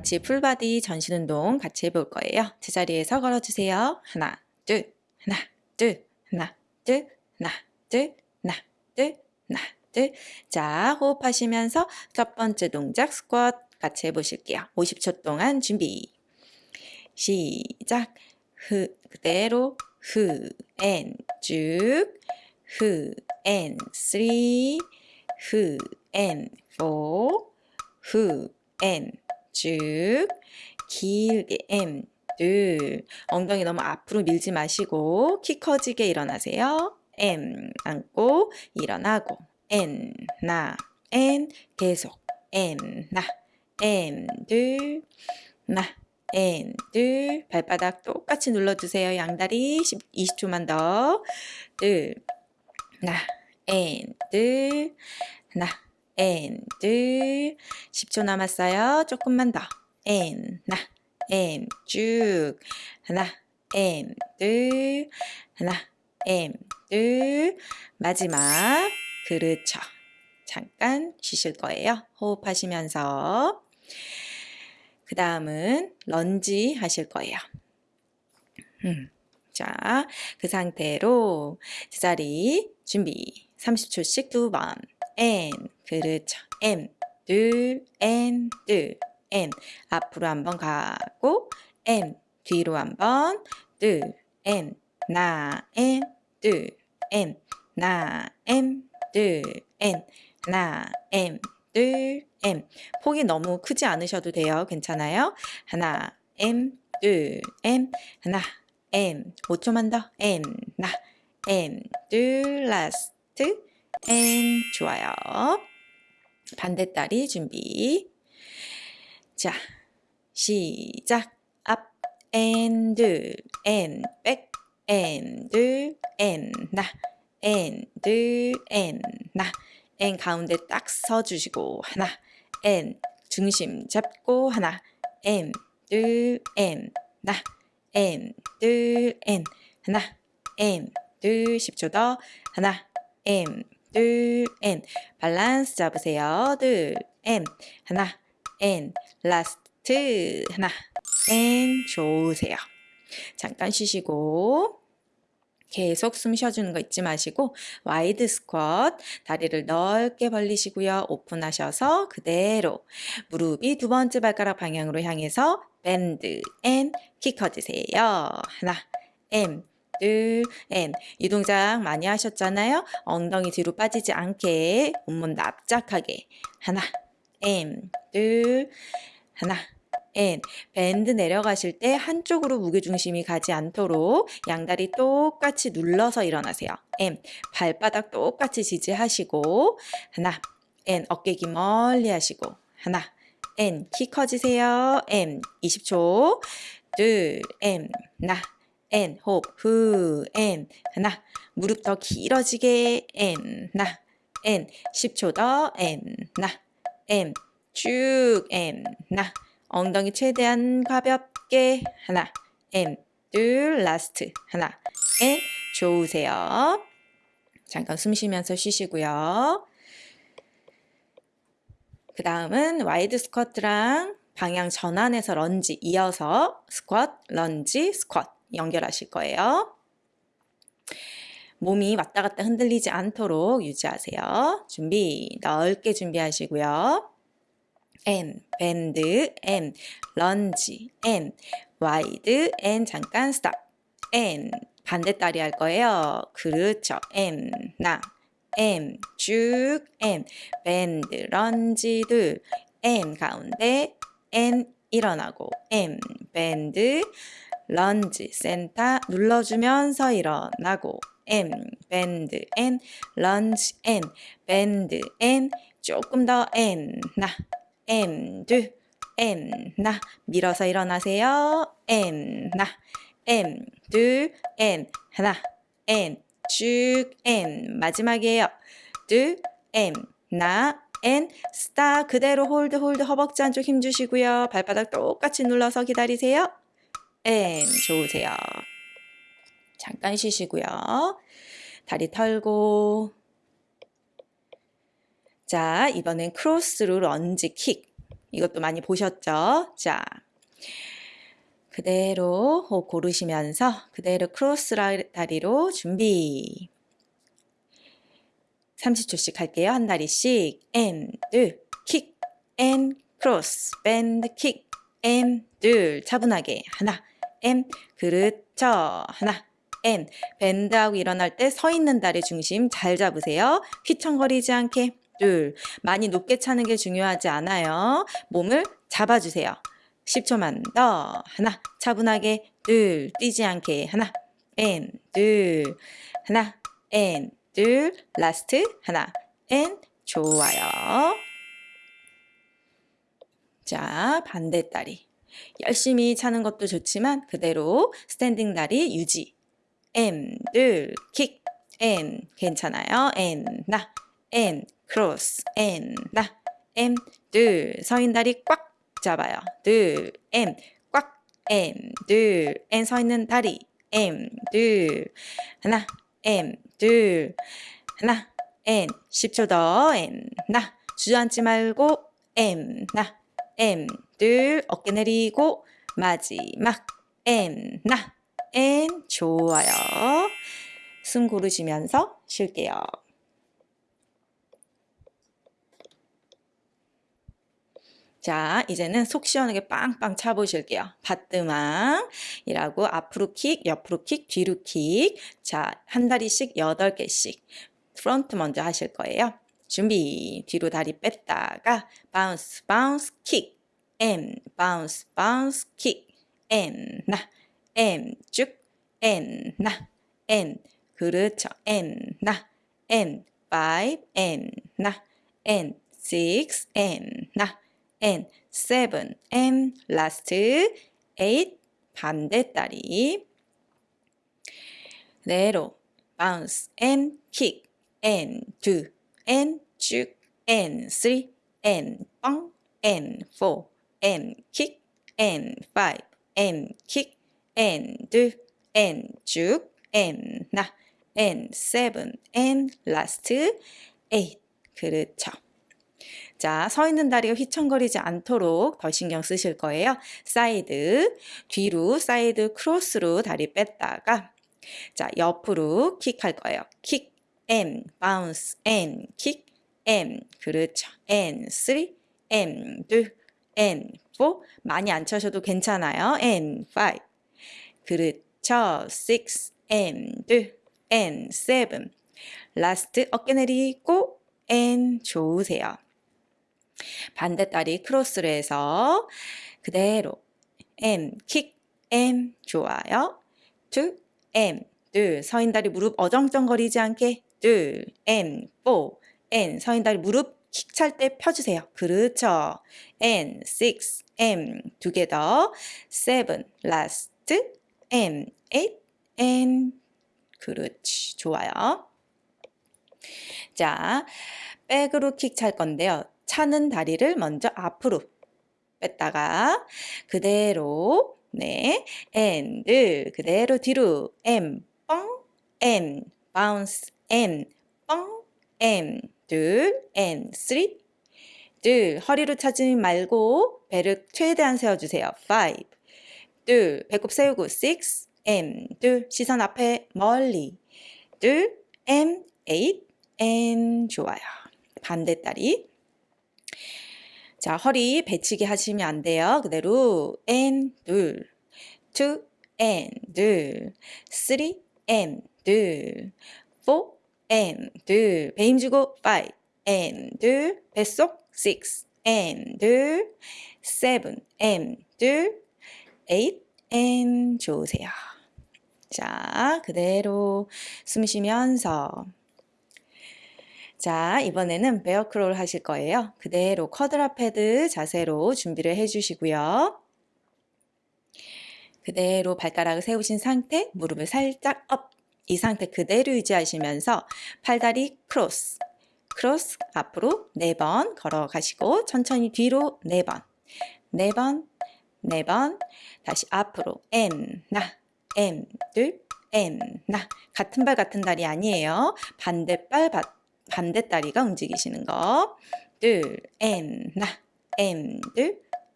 같이 full body 전신 운동 같이 해볼 거예요. 제자리에서 걸어주세요. 하나, 둘, 하나, 둘, 하나, 둘, 하나, 둘, 하나, 둘, 하나, 둘. 자, 호흡하시면서 첫 번째 동작 스쿼트 같이 해보실게요. 50초 동안 준비. 시작. 흐, 그대로 흐, and, 쭉. 흐, and, three. 흐, and, four. 흐, and, 쭉. 길게 and, 둘. 엉덩이 너무 앞으로 밀지 마시고 키 커지게 일어나세요. 앤, 안고 일어나고. 앤, 나, 앤, 계속. 앤, 나, 앤, 둘, 나, 앤, 둘. 발바닥 똑같이 눌러주세요. 양다리 10, 20초만 더. 둘, 나, 앤, 둘, 나, 앤, 둘. 10초 남았어요. 조금만 더. 앤, 나, 앤, 쭉. 하나, 앤, 둘. 하나, 앤, 둘. 마지막. 그렇죠. 잠깐 쉬실 거예요. 호흡하시면서. 그 다음은 런지 하실 거예요. 음. 자, 그 상태로 제자리 준비 30초씩 두 번. and, 그렇죠. and, 둘, and, 둘, and. 앞으로 한번 가고, and, 뒤로 한번, 둘, and, 나, and, 둘, and, 나, and, 둘, and, 나, and, 둘, and. 폭이 너무 크지 않으셔도 돼요. 괜찮아요? 하나, M, 둘, M, 하나, M. 5초만 더. M, 나, M, 둘, 라 M. 좋아요. 반대다리 준비. 자, 시작. 앞, N, 둘, N, 백, N, 둘, N, 나, N, 둘, N, 나, N 가운데 딱 서주시고 하나 and 중심 잡고 하나 and 둘 and 나 and 둘 and 하나 and 둘 10초 더 하나 and 둘 and 밸런스 잡으세요. 둘 and 하나 and last. 하나 and 좋으세요. 잠깐 쉬시고 계속 숨 쉬어주는 거 잊지 마시고 wide 스쿼트 다리를 넓게 벌리시고요. 오픈하셔서 그대로 무릎이 두 번째 발가락 방향으로 향해서 bend and 키 커지세요. 하나 and. 이 동작 많이 하셨잖아요. 엉덩이 뒤로 빠지지 않게 온몸 납작하게 하나 and 둘 하나 and. bend 내려가실 때 한쪽으로 무게중심이 가지 않도록 양다리 똑같이 눌러서 일어나세요. M. 발바닥 똑같이 지지하시고 하나 N. 어깨 기 멀리 하시고 하나 N. 키 커지세요. M. 20초 둘 M. 나 N. 호흡 후 N. 하나 무릎 더 길어지게 N. 나 N. 10초 더 N. 나 M. 쭉 M. 나 엉덩이 최대한 가볍게 하나 and 둘 last 하나 and 좋으세요. 잠깐 숨 쉬면서 쉬시고요. 그 다음은 wide 스쿼트랑 방향 전환해서 런지 이어서 스쿼트, 런지, 스쿼트 연결하실 거예요. 몸이 왔다 갔다 흔들리지 않도록 유지하세요. 준비 넓게 준비하시고요. and, bend, and, 런지, and, wide, and, 잠깐 stop, and, 반대다리 할 거예요. 그렇죠. and, 나, and, 쭉, and, bend, 런지, 둘, and, 가운데, and, 일어나고, and, bend, 런지, 센터, 눌러주면서 일어나고, and, bend, and, 런지, and, bend, and, 조금 더 and, 나, and 둘 and 나 밀어서 일어나세요. and 나 and 둘 and 하나 and 쭉 and 마지막이에요. 둘 and 나 and stop 그대로 hold hold 허벅지 안쪽 힘 주시고요. 발바닥 똑같이 눌러서 기다리세요. and 좋으세요. 잠깐 쉬시고요. 다리 털고 자, 이번엔 크로스로 런지 킥. 이것도 많이 보셨죠? 자, 그대로 호흡 고르시면서 그대로 크로스 다리로 준비. 30초씩 할게요. 한 다리씩. and, 킥, and, 크로스, bend, 킥, and, 둘. 차분하게. 하나, and, 그렇죠. 하나, and. bend하고 일어날 때 서 있는 다리 중심 잘 잡으세요. 휘청거리지 않게. 둘. 많이 높게 차는 게 중요하지 않아요. 몸을 잡아주세요. 10초만 더. 하나. 차분하게. 둘. 뛰지 않게. 하나. and, 둘. 하나. and, 둘. last. 하나. and. 좋아요. 자, 반대 다리. 열심히 차는 것도 좋지만 그대로 스탠딩 다리 유지. M, 둘, 킥, N. 괜찮아요. N, 나, N. 크로스, N, 나, M, 둘, 서인 다리 꽉 잡아요. 둘, M, 꽉, M, 둘, N 서 있는 다리, M, 둘, 하나, M, 둘, 하나, N, 10초 더, N, 나, 주저앉지 말고, M, 나, M, 둘, 어깨 내리고, 마지막, M, 나, N, 좋아요. 숨 고르시면서 쉴게요. 자, 이제는 속 시원하게 빵빵 차보실게요. 바뜨망이라고 앞으로 킥, 옆으로 킥, 뒤로 킥. 자, 한 다리씩 여덟 개씩 front 먼저 하실 거예요. 준비. 뒤로 다리 뺐다가 바운스, 바운스, 킥. and, 바운스, 바운스, 킥. and, 나. and, 쭉. and, 나. and. 그렇죠. and, 나. and, 5, and, 나. and, 6, and, 나. and seven and last eight 반대 다리 그대로 bounce and kick and two and 쭉 and three and 뻥 and four and kick and five and kick and 둘 and 쭉 and 나 and seven and last eight 그렇죠. 자, 서 있는 다리가 휘청거리지 않도록 더 신경 쓰실 거예요. 사이드, 뒤로, 사이드 크로스로 다리 뺐다가 자, 옆으로 킥 할 거예요. 킥, and, 바운스, and, 킥, and, 그렇죠. and, 3, and, 2, and, 4, 많이 안 차셔도 괜찮아요. and, 5, 그렇죠. 6, and, 2, and, 7, last 어깨 내리고 and 좋으세요. 반대 다리 크로스를 해서 그대로 M 킥 M 좋아요. 둘 M 둘 서인 다리 무릎 어정쩡거리지 않게 둘 M 4 N 서인 다리 무릎 킥 찰 때 펴주세요. 그렇죠. and 6 and 두개 더. 7 last and 8 and 그렇지 좋아요. 자 백으로 킥 찰 건데요. 차는 다리를 먼저 앞으로 뺐다가 그대로 네 and 그대로 뒤로 m 뻥 m bounce m. 뻥. M. 둘 and three 둘 허리로 차지 말고 배를 최대한 세워주세요. 5둘 배꼽 세우고 6 m. 둘 시선 앞에 멀리. 둘 m. 8 n 좋아요. 반대 다리. 자, 허리 배치기 하시면 안 돼요. 그대로 and 둘, two and 둘, three and 둘, four and 둘, 배 힘주고 five. and 둘, 뱃속 six. and 둘, seven. and 둘, eight. and 좋으세요. 자, 그대로 숨 쉬면서. 자, 이번에는 bear crawl 하실 거예요. 그대로 quadruped 자세로 준비를 해주시고요. 그대로 발가락을 세우신 상태, 무릎을 살짝 up. 이 상태 그대로 유지하시면서 팔다리 cross, cross 앞으로 4번 걸어가시고 천천히 뒤로 4번, 4번, 4번, 다시 앞으로 M, 나, M, 둘, M, 나. 같은 발 같은 다리 아니에요. 반대발 반대 다리가 움직이시는 거. 둘, 엔, 나, and,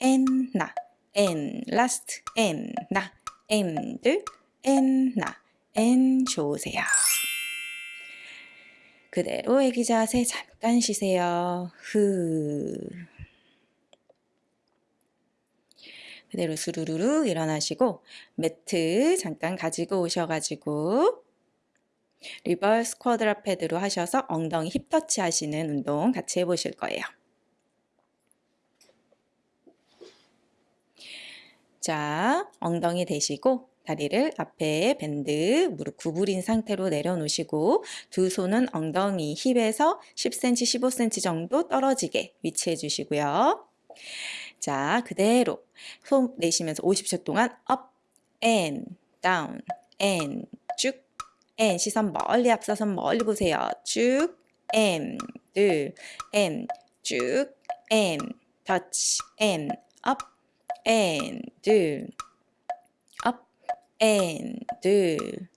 and, 나, and, last, and, 나, and, and, 나, and 좋으세요. 그대로 애기 자세 잠깐 쉬세요. 흐. 그대로 수루루루 일어나시고 매트 잠깐 가지고 오셔가지고 reverse quadruped로 하셔서 엉덩이 힙 터치 하시는 운동 같이 해보실 거예요. 자, 엉덩이 대시고 다리를 앞에 bend 무릎 구부린 상태로 내려놓으시고 두 손은 엉덩이 힙에서 10cm, 15cm 정도 떨어지게 위치해 주시고요. 자, 그대로 손 내쉬면서 50초 동안 up and down and 쭉 and 시선 멀리 앞서선 멀리 보세요. 쭉 and 둘 and 쭉 and touch and up and 둘 and 둘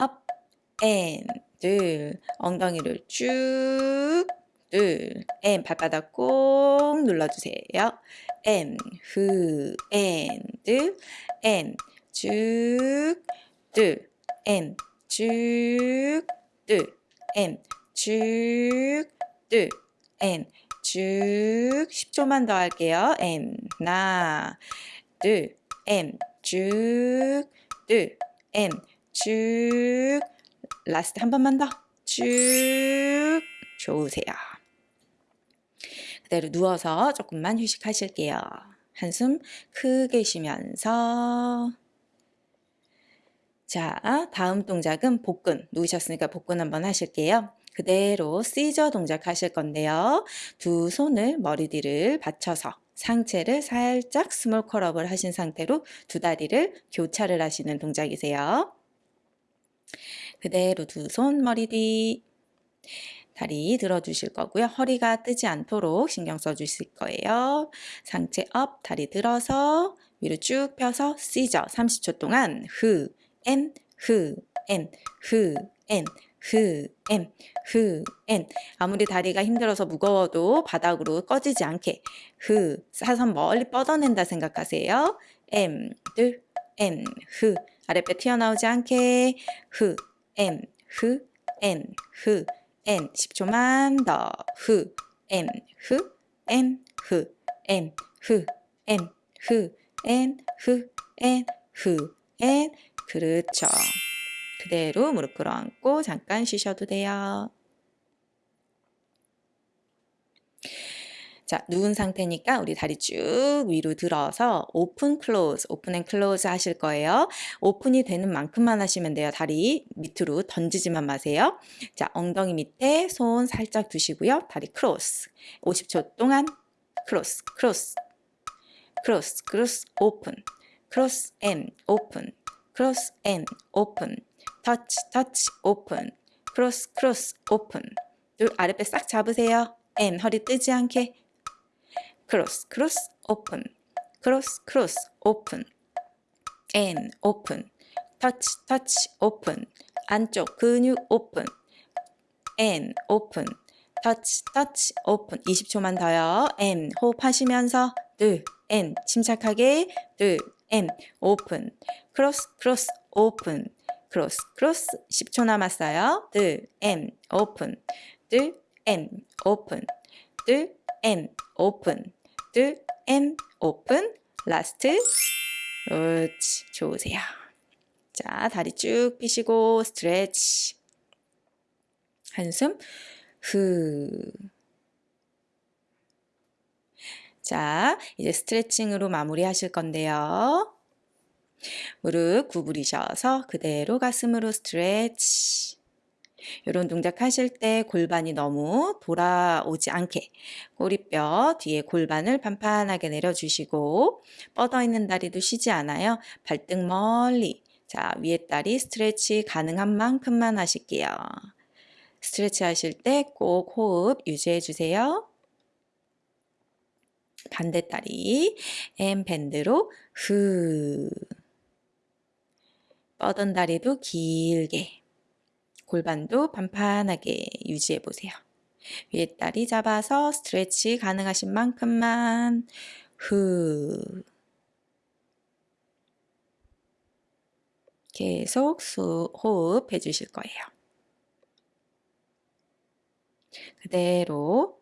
up and 둘 엉덩이를 쭉 둘, M 발바닥 꼭 눌러주세요. M, 후, and, M, 쭉, 둘, M, 쭉, 둘, M, 쭉, 둘, M, 쭉, 10초만 더 할게요. M, 나, 둘, M, 쭉, 둘, M, 쭉, last 한 번만 더, 쭉, 좋으세요. 그대로 누워서 조금만 휴식하실게요. 한숨 크게 쉬면서 자, 다음 동작은 복근. 누우셨으니까 복근 한번 하실게요. 그대로 scissor 동작 하실 건데요. 두 손을 머리 뒤를 받쳐서 상체를 살짝 small curl up을 하신 상태로 두 다리를 교차를 하시는 동작이세요. 그대로 두 손 머리 뒤 다리 들어주실 거고요. 허리가 뜨지 않도록 신경 써주실 거예요. 상체 up, 다리 들어서 위로 쭉 펴서 scissor 30초 동안 흐, 엔, 흐, 엔, 흐, 엔, 흐, 엔, 흐, 엔. 아무리 다리가 힘들어서 무거워도 바닥으로 꺼지지 않게 흐, 사선 멀리 뻗어낸다 생각하세요. 엠, 둘, 엔, 흐. 아랫배 튀어나오지 않게 흐, and, 흐, and, 흐. And 10초만 더 후, and, 후, and, 후, and, 후, and, 후, and, 후, and 그렇죠. 그대로 무릎 끌어안고 잠깐 쉬셔도 돼요. 자, 누운 상태니까 우리 다리 쭉 위로 들어서 open close, open and close 하실 거예요. open이 되는 만큼만 하시면 돼요. 다리 밑으로 던지지만 마세요. 자, 엉덩이 밑에 손 살짝 두시고요. 다리 cross. 50초 동안 cross, cross, cross, cross, open, cross and open, cross and open, touch, touch, open, cross, cross, open. 둘 아랫배 싹 잡으세요. And 허리 뜨지 않게. cross cross open cross cross open and open touch touch open 안쪽 근육 open and open touch touch open 20초만 더요. And 호흡하시면서. 둘 and 침착하게. 둘 and open cross cross open cross cross 10초 남았어요 둘 and open 둘 and open 둘 and open 둘, and, open, last. 그렇지, 좋으세요. 자, 다리 쭉 펴시고 stretch. 한숨, 후. 자, 이제 스트레칭으로 마무리 하실 건데요. 무릎 구부리셔서 그대로 가슴으로 스트레치. 이런 동작 하실 때 골반이 너무 돌아오지 않게 꼬리뼈 뒤에 골반을 판판하게 내려주시고 뻗어 있는 다리도 쉬지 않아요. 발등 멀리 자 위에 다리 스트레치 가능한 만큼만 하실게요. 스트레치 하실 때 꼭 호흡 유지해 주세요. 반대 다리 엠 밴드로 후 뻗은 다리도 길게 골반도 판판하게 유지해 보세요. 위에 다리 잡아서 스트레치 가능하신 만큼만 후 계속 수, 호흡 해주실 거예요. 그대로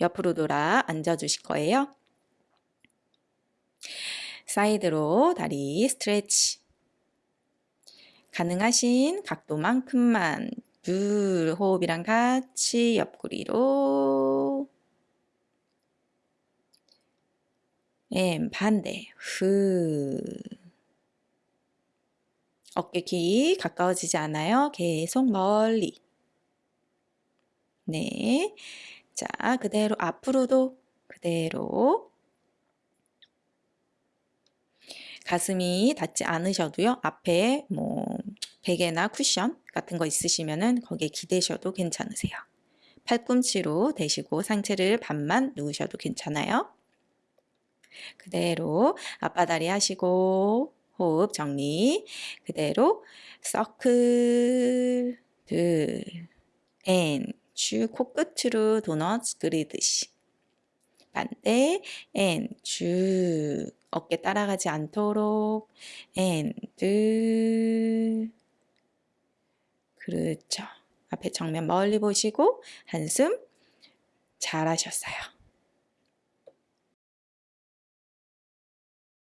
옆으로 돌아 앉아 주실 거예요. 사이드로 다리 stretch 가능하신 각도만큼만 둘 호흡이랑 같이 옆구리로 and 반대 후 어깨 귀 가까워지지 않아요. 계속 멀리 네. 자, 그대로 앞으로도 그대로 가슴이 닿지 않으셔도요. 앞에 뭐 베개나 쿠션 같은 거 있으시면은 거기에 기대셔도 괜찮으세요. 팔꿈치로 대시고 상체를 반만 누우셔도 괜찮아요. 그대로 앞바다리 하시고 호흡 정리. 그대로 서클 둘앤쭉 코끝으로 도넛 그리듯이. 반대 앤쭉 어깨 따라가지 않도록. 앤둘 그렇죠. 앞에 정면 멀리 보시고 한숨 잘하셨어요.